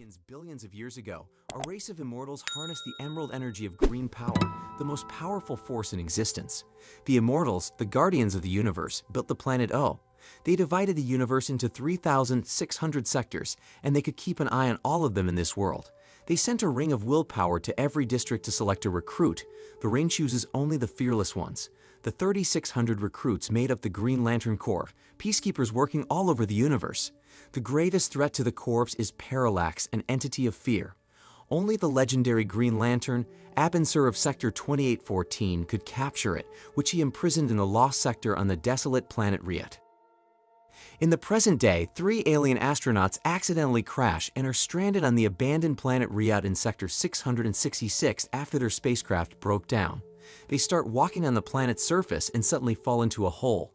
begins billions of years ago, a race of immortals harnessed the emerald energy of green power, the most powerful force in existence. The immortals, the guardians of the universe, built the planet Oa. They divided the universe into 3,600 sectors, and they could keep an eye on all of them in this world. They sent a ring of willpower to every district to select a recruit. The ring chooses only the fearless ones. The 3,600 recruits made up the Green Lantern Corps, peacekeepers working all over the universe. The greatest threat to the Corps is Parallax, an entity of fear. Only the legendary Green Lantern, Abin Sur of Sector 2814, could capture it, which he imprisoned in a lost sector on the desolate planet Ryut. In the present day, three alien astronauts accidentally crash and are stranded on the abandoned planet Ryut in Sector 666 after their spacecraft broke down. They start walking on the planet's surface and suddenly fall into a hole.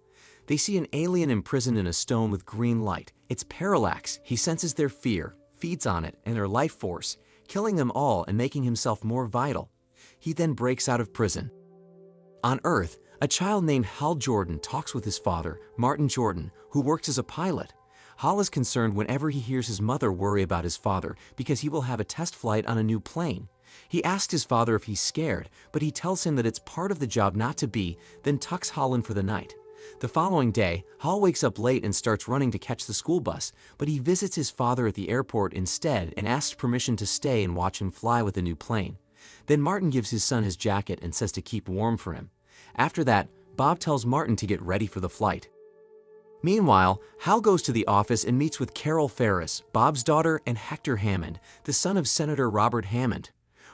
They see an alien imprisoned in a stone with green light. It's Parallax. He senses their fear, feeds on it and their life force, killing them all and making himself more vital. He then breaks out of prison. On Earth, a child named Hal Jordan talks with his father, Martin Jordan, who works as a pilot. Hal is concerned whenever he hears his mother worry about his father because he will have a test flight on a new plane. He asks his father if he's scared, but he tells him that it's part of the job not to be, then tucks Hal in for the night. The following day, Hal wakes up late and starts running to catch the school bus, but he visits his father at the airport instead and asks permission to stay and watch him fly with the new plane. Then Martin gives his son his jacket and says to keep warm for him. After that, Bob tells Martin to get ready for the flight. Meanwhile, Hal goes to the office and meets with Carol Ferris, Bob's daughter, and Hector Hammond, the son of Senator Robert Hammond.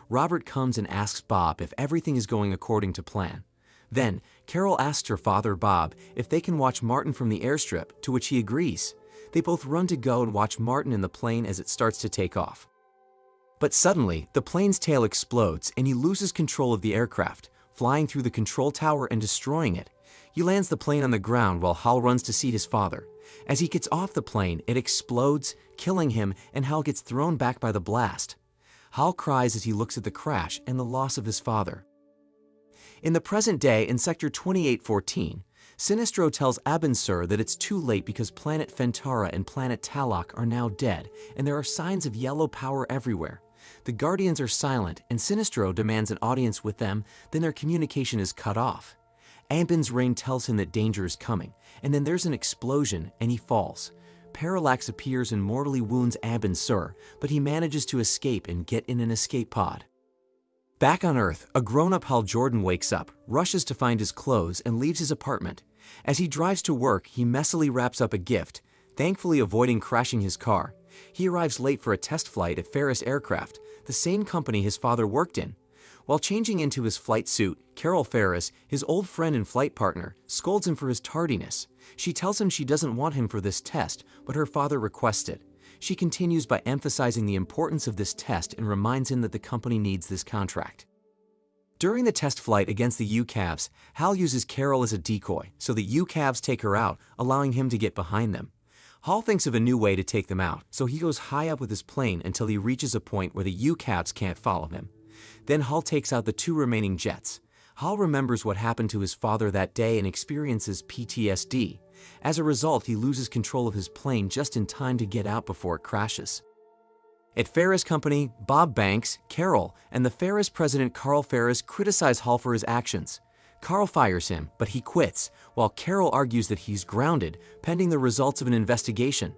Robert comes and asks Bob if everything is going according to plan. Then, Carol asks her father Bob if they can watch Martin from the airstrip, to which he agrees. They both run to go and watch Martin in the plane as it starts to take off. But suddenly, the plane's tail explodes and he loses control of the aircraft, flying through the control tower and destroying it. He lands the plane on the ground while Hal runs to see his father. As he gets off the plane, it explodes, killing him, and Hal gets thrown back by the blast. Hal cries as he looks at the crash and the loss of his father. In the present day, in Sector 2814, Sinestro tells Abin Sur that it's too late because planet Fentara and planet Talok are now dead, and there are signs of yellow power everywhere. The Guardians are silent, and Sinestro demands an audience with them, then their communication is cut off. Abin's ring tells him that danger is coming, and then there's an explosion, and he falls. Parallax appears and mortally wounds Abin Sur, but he manages to escape and get in an escape pod. Back on Earth, a grown-up Hal Jordan wakes up, rushes to find his clothes, and leaves his apartment. As he drives to work, he messily wraps up a gift, thankfully avoiding crashing his car. He arrives late for a test flight at Ferris Aircraft, the same company his father worked in. While changing into his flight suit, Carol Ferris, his old friend and flight partner, scolds him for his tardiness. She tells him she doesn't want him for this test, but her father requests it. She continues by emphasizing the importance of this test and reminds him that the company needs this contract. During the test flight against the UCAVs, Hal uses Carol as a decoy, so the UCAVs take her out, allowing him to get behind them. Hal thinks of a new way to take them out, so he goes high up with his plane until he reaches a point where the UCAVs can't follow him. Then Hal takes out the two remaining jets. Hal remembers what happened to his father that day and experiences PTSD. As a result, he loses control of his plane just in time to get out before it crashes. At Ferris Company, Bob Banks, Carol, and the Ferris president Carl Ferris criticize Hal for his actions. Carl fires him, but he quits, while Carol argues that he's grounded, pending the results of an investigation.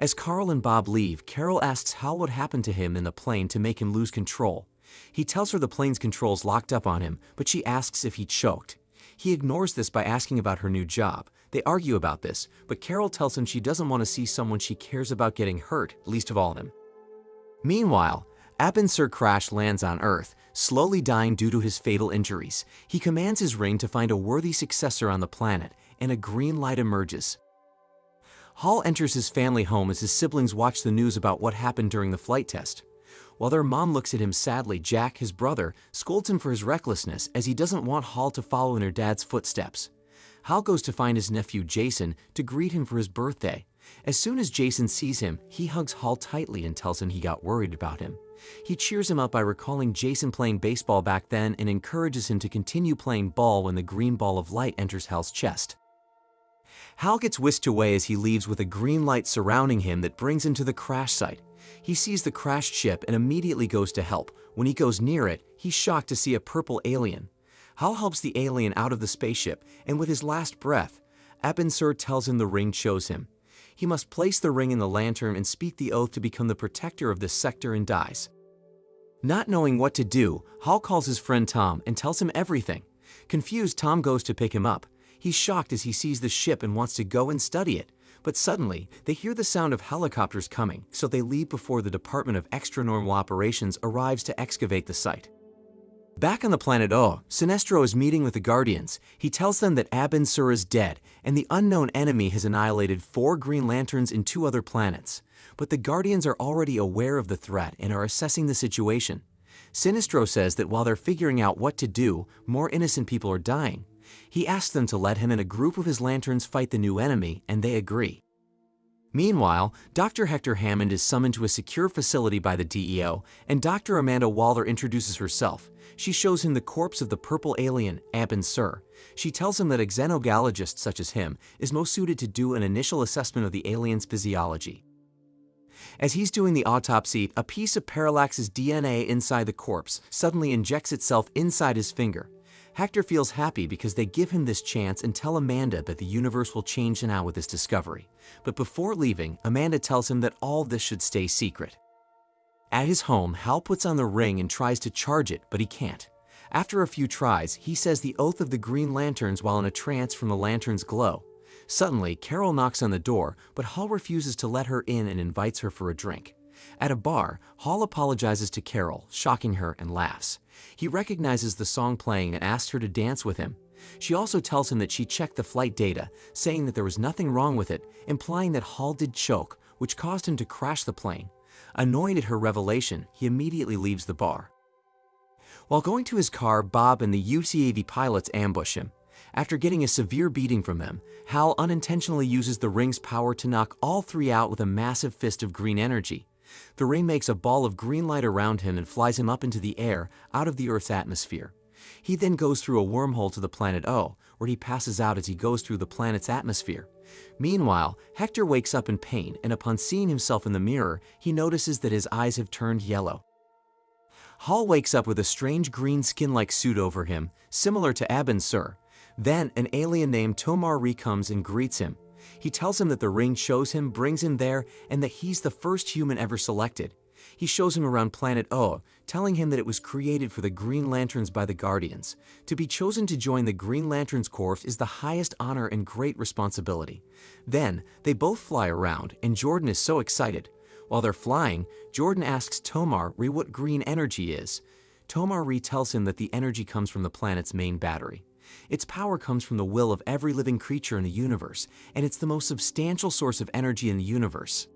As Carl and Bob leave, Carol asks how what happened to him in the plane to make him lose control. He tells her the plane's controls locked up on him, but she asks if he choked. He ignores this by asking about her new job. They argue about this, but Carol tells him she doesn't want to see someone she cares about getting hurt, least of all him. Meanwhile, Abin Sur Crash lands on Earth, slowly dying due to his fatal injuries. He commands his ring to find a worthy successor on the planet, and a green light emerges. Hal enters his family home as his siblings watch the news about what happened during the flight test. While their mom looks at him sadly, Jack, his brother, scolds him for his recklessness as he doesn't want Hal to follow in her dad's footsteps. Hal goes to find his nephew Jason to greet him for his birthday. As soon as Jason sees him, he hugs Hal tightly and tells him he got worried about him. He cheers him up by recalling Jason playing baseball back then and encourages him to continue playing ball when the green ball of light enters Hal's chest. Hal gets whisked away as he leaves with a green light surrounding him that brings him to the crash site. He sees the crashed ship and immediately goes to help. When he goes near it, he's shocked to see a purple alien. Hal helps the alien out of the spaceship, and with his last breath, Abin Sur tells him the ring chose him. He must place the ring in the lantern and speak the oath to become the protector of this sector and dies. Not knowing what to do, Hal calls his friend Tom and tells him everything. Confused, Tom goes to pick him up. He's shocked as he sees the ship and wants to go and study it. But suddenly, they hear the sound of helicopters coming, so they leave before the Department of Extranormal Operations arrives to excavate the site. Back on the planet Oa, Sinestro is meeting with the Guardians. He tells them that Abin Sur is dead, and the unknown enemy has annihilated four Green Lanterns and two other planets. But the Guardians are already aware of the threat and are assessing the situation. Sinestro says that while they're figuring out what to do, more innocent people are dying. He asks them to let him and a group of his Lanterns fight the new enemy, and they agree. Meanwhile, Dr. Hector Hammond is summoned to a secure facility by the DEO, and Dr. Amanda Waller introduces herself. She shows him the corpse of the purple alien, Abin Sur. She tells him that a xenobiologist such as him is most suited to do an initial assessment of the alien's physiology. As he's doing the autopsy, a piece of Parallax's DNA inside the corpse suddenly injects itself inside his finger. Hector feels happy because they give him this chance and tell Amanda that the universe will change now with this discovery. But before leaving, Amanda tells him that all this should stay secret. At his home, Hal puts on the ring and tries to charge it, but he can't. After a few tries, he says the oath of the Green Lanterns while in a trance from the lantern's glow. Suddenly, Carol knocks on the door, but Hal refuses to let her in and invites her for a drink. At a bar, Hal apologizes to Carol, shocking her, and laughs. He recognizes the song playing and asks her to dance with him. She also tells him that she checked the flight data, saying that there was nothing wrong with it, implying that Hal did choke, which caused him to crash the plane. Annoyed at her revelation, he immediately leaves the bar. While going to his car, Bob and the UCAV pilots ambush him. After getting a severe beating from them, Hal unintentionally uses the ring's power to knock all three out with a massive fist of green energy. The ring makes a ball of green light around him and flies him up into the air, out of the Earth's atmosphere. He then goes through a wormhole to the planet Oa, where he passes out as he goes through the planet's atmosphere. Meanwhile, Hector wakes up in pain, and upon seeing himself in the mirror, he notices that his eyes have turned yellow. Hal wakes up with a strange green skin-like suit over him, similar to Abin Sur. Then, an alien named Tomar Re comes and greets him. He tells him that the ring shows him, brings him there, and that he's the first human ever selected. He shows him around planet Oa, telling him that it was created for the Green Lanterns by the Guardians. To be chosen to join the Green Lanterns Corps is the highest honor and great responsibility. Then, they both fly around, and Jordan is so excited. While they're flying, Jordan asks Tomar Re what green energy is. Tomar Re tells him that the energy comes from the planet's main battery. Its power comes from the will of every living creature in the universe, and it's the most substantial source of energy in the universe.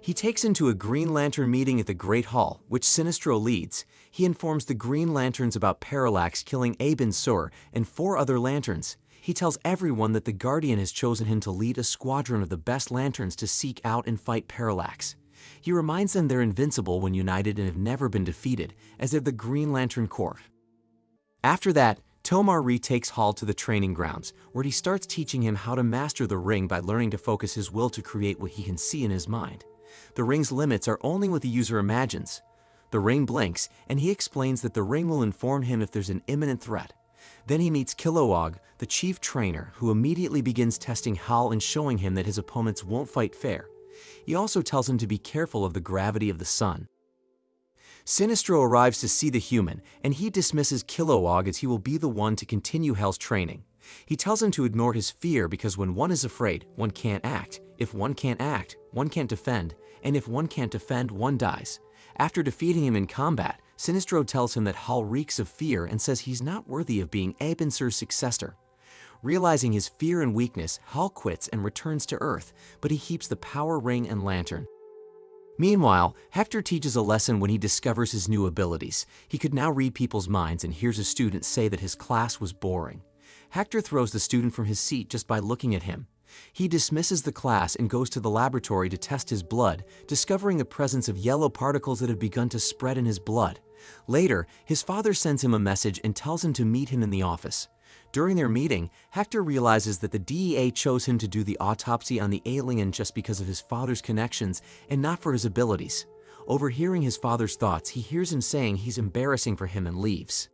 He takes him to a Green Lantern meeting at the Great Hal, which Sinestro leads. He informs the Green Lanterns about Parallax killing Abin Sur and four other Lanterns. He tells everyone that the Guardian has chosen him to lead a squadron of the best Lanterns to seek out and fight Parallax. He reminds them they're invincible when united and have never been defeated, as they're the Green Lantern Corps. After that, Tomar Re takes Hall to the training grounds, where he starts teaching him how to master the ring by learning to focus his will to create what he can see in his mind. The ring's limits are only what the user imagines. The ring blinks, and he explains that the ring will inform him if there's an imminent threat. Then he meets Kilowog, the chief trainer, who immediately begins testing Hal and showing him that his opponents won't fight fair. He also tells him to be careful of the gravity of the sun. Sinestro arrives to see the human, and he dismisses Kilowog as he will be the one to continue Hal's training. He tells him to ignore his fear because when one is afraid, one can't act. If one can't act, one can't defend, and if one can't defend, one dies. After defeating him in combat, Sinestro tells him that Hal reeks of fear and says he's not worthy of being Abin Sur's successor. Realizing his fear and weakness, Hal quits and returns to Earth, but he keeps the power ring and lantern. Meanwhile, Hector teaches a lesson when he discovers his new abilities. He could now read people's minds and hears a student say that his class was boring. Hector throws the student from his seat just by looking at him. He dismisses the class and goes to the laboratory to test his blood, discovering the presence of yellow particles that have begun to spread in his blood. Later, his father sends him a message and tells him to meet him in the office. During their meeting, Hector realizes that the DEA chose him to do the autopsy on the alien just because of his father's connections and not for his abilities. Overhearing his father's thoughts, he hears him saying he's embarrassing for him and leaves.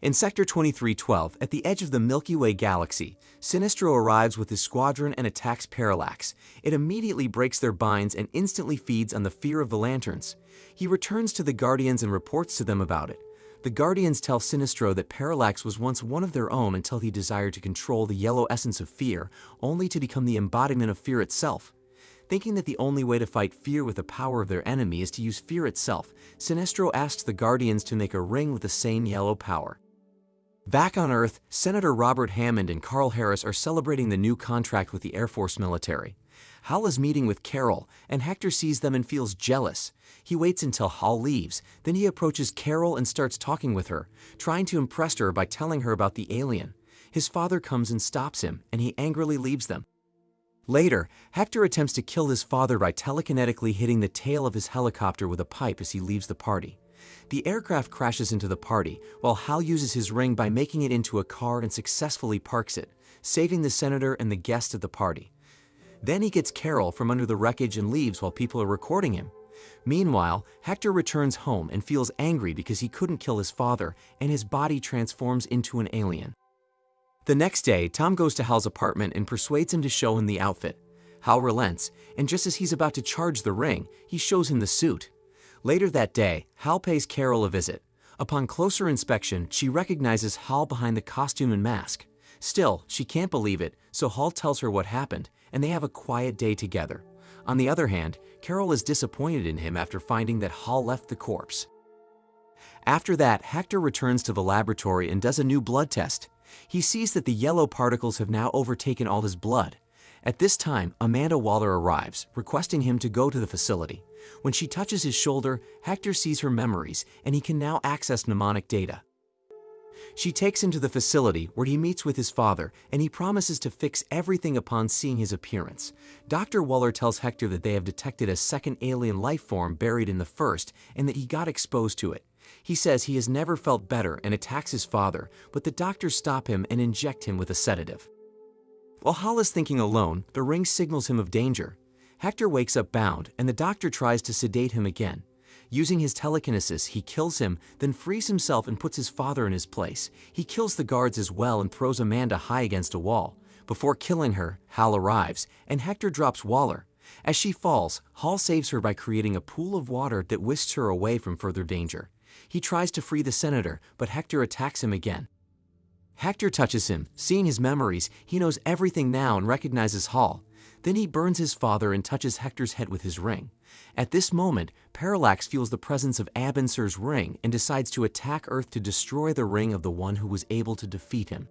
In Sector 2312, at the edge of the Milky Way galaxy, Sinestro arrives with his squadron and attacks Parallax. It immediately breaks their binds and instantly feeds on the fear of the Lanterns. He returns to the Guardians and reports to them about it. The Guardians tell Sinestro that Parallax was once one of their own until he desired to control the yellow essence of fear, only to become the embodiment of fear itself. Thinking that the only way to fight fear with the power of their enemy is to use fear itself, Sinestro asks the Guardians to make a ring with the same yellow power. Back on Earth, Senator Robert Hammond and Carl Harris are celebrating the new contract with the Air Force military. Hal is meeting with Carol, and Hector sees them and feels jealous. He waits until Hal leaves, then he approaches Carol and starts talking with her, trying to impress her by telling her about the alien. His father comes and stops him, and he angrily leaves them. Later, Hector attempts to kill his father by telekinetically hitting the tail of his helicopter with a pipe as he leaves the party. The aircraft crashes into the party, while Hal uses his ring by making it into a car and successfully parks it, saving the senator and the guest at the party. Then he gets Carol from under the wreckage and leaves while people are recording him. Meanwhile, Hector returns home and feels angry because he couldn't kill his father, and his body transforms into an alien. The next day, Tom goes to Hal's apartment and persuades him to show him the outfit. Hal relents, and just as he's about to charge the ring, he shows him the suit. Later that day, Hal pays Carol a visit. Upon closer inspection, she recognizes Hal behind the costume and mask. Still, she can't believe it, so Hal tells her what happened, and they have a quiet day together. On the other hand, Carol is disappointed in him after finding that Hal left the corpse. After that, Hector returns to the laboratory and does a new blood test. He sees that the yellow particles have now overtaken all his blood. At this time, Amanda Waller arrives, requesting him to go to the facility. When she touches his shoulder, Hector sees her memories, and he can now access mnemonic data. She takes him to the facility where he meets with his father, and he promises to fix everything upon seeing his appearance. Dr. Waller tells Hector that they have detected a second alien life form buried in the first, and that he got exposed to it. He says he has never felt better and attacks his father, but the doctors stop him and inject him with a sedative. While Hal is thinking alone, the ring signals him of danger. Hector wakes up bound, and the doctor tries to sedate him again. Using his telekinesis, he kills him, then frees himself and puts his father in his place. He kills the guards as well and throws Amanda high against a wall. Before killing her, Hal arrives, and Hector drops Waller. As she falls, Hal saves her by creating a pool of water that whisks her away from further danger. He tries to free the senator, but Hector attacks him again. Hector touches him. Seeing his memories, he knows everything now and recognizes Hal. Then he burns his father and touches Hector's head with his ring. At this moment, Parallax feels the presence of Abin Sur's ring and decides to attack Earth to destroy the ring of the one who was able to defeat him.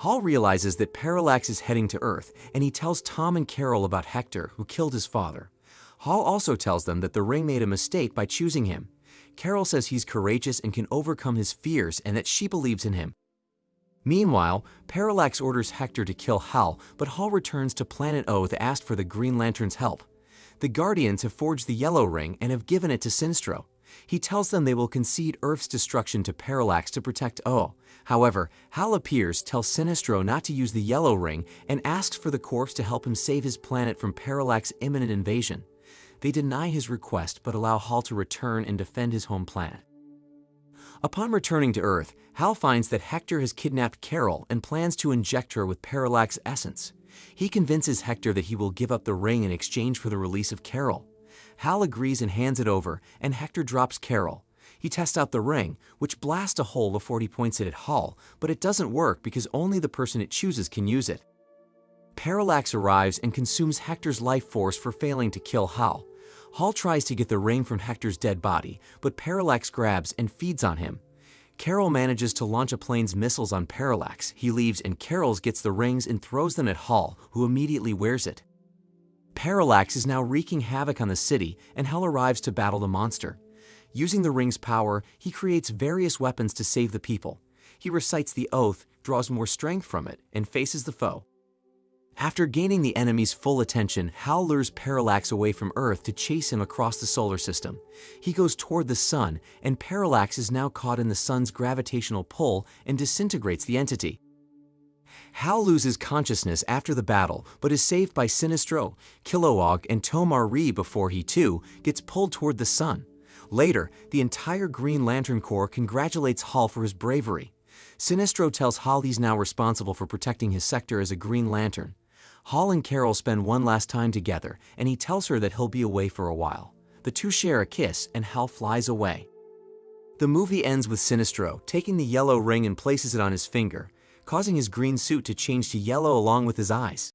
Hal realizes that Parallax is heading to Earth, and he tells Tom and Carol about Hector, who killed his father. Hal also tells them that the ring made a mistake by choosing him. Carol says he's courageous and can overcome his fears and that she believes in him. Meanwhile, Parallax orders Hector to kill Hal, but Hal returns to Planet Oa to ask for the Green Lantern's help. The Guardians have forged the Yellow Ring and have given it to Sinestro. He tells them they will concede Earth's destruction to Parallax to protect Oa. However, Hal appears, tells Sinestro not to use the Yellow Ring, and asks for the corpse to help him save his planet from Parallax's imminent invasion. They deny his request but allow Hal to return and defend his home planet. Upon returning to Earth, Hal finds that Hector has kidnapped Carol and plans to inject her with Parallax essence. He convinces Hector that he will give up the ring in exchange for the release of Carol. Hal agrees and hands it over, and Hector drops Carol. He tests out the ring, which blasts a hole before he points it at Hal, but it doesn't work because only the person it chooses can use it. Parallax arrives and consumes Hector's life force for failing to kill Hal. Hal tries to get the ring from Hector's dead body, but Parallax grabs and feeds on him. Carol manages to launch a plane's missiles on Parallax. He leaves and Carol's gets the rings and throws them at Hal, who immediately wears it. Parallax is now wreaking havoc on the city, and Hal arrives to battle the monster. Using the ring's power, he creates various weapons to save the people. He recites the oath, draws more strength from it, and faces the foe. After gaining the enemy's full attention, Hal lures Parallax away from Earth to chase him across the solar system. He goes toward the sun, and Parallax is now caught in the sun's gravitational pull and disintegrates the entity. Hal loses consciousness after the battle, but is saved by Sinestro, Kilowog, and Tomar-Re before he, too, gets pulled toward the sun. Later, the entire Green Lantern Corps congratulates Hal for his bravery. Sinestro tells Hal he's now responsible for protecting his sector as a Green Lantern. Hal and Carol spend one last time together, and he tells her that he'll be away for a while. The two share a kiss, and Hal flies away. The movie ends with Sinestro taking the yellow ring and places it on his finger, causing his green suit to change to yellow along with his eyes.